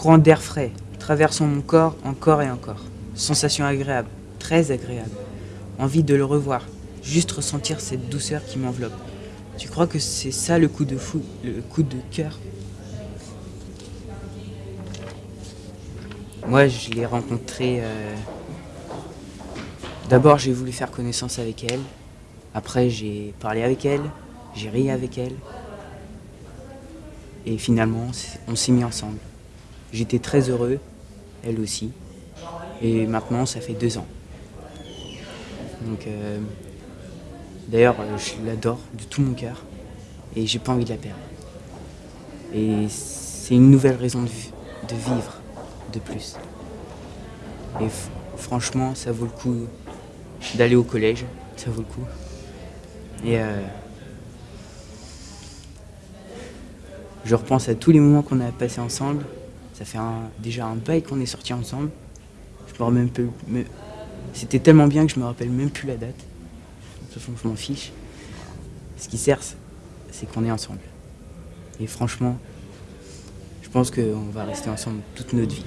Courant d'air frais, traversant mon corps encore et encore. Sensation agréable, très agréable. Envie de le revoir, juste ressentir cette douceur qui m'enveloppe. Tu crois que c'est ça le coup de fou, le coup de cœur? Moi, je l'ai rencontrée. euh, D'abord, j'ai voulu faire connaissance avec elle. Après, j'ai parlé avec elle. J'ai ri avec elle. Et finalement, on s'est mis ensemble. J'étais très heureux, elle aussi. Et maintenant, ça fait deux ans. Donc, euh, d'ailleurs, euh, je l'adore de tout mon cœur. Et j'ai pas envie de la perdre. Et c'est une nouvelle raison de, vi- de vivre de plus. Et franchement, ça vaut le coup d'aller au collège. Ça vaut le coup. Et euh, je repense à tous les moments qu'on a passés ensemble. Ça fait déjà un bail qu'on est sortis ensemble. Je me rappelle même plus. C'était tellement bien que je me rappelle même plus la date. De toute façon, je m'en fiche. Ce qui sert, c'est qu'on est ensemble. Et franchement, je pense qu'on va rester ensemble toute notre vie.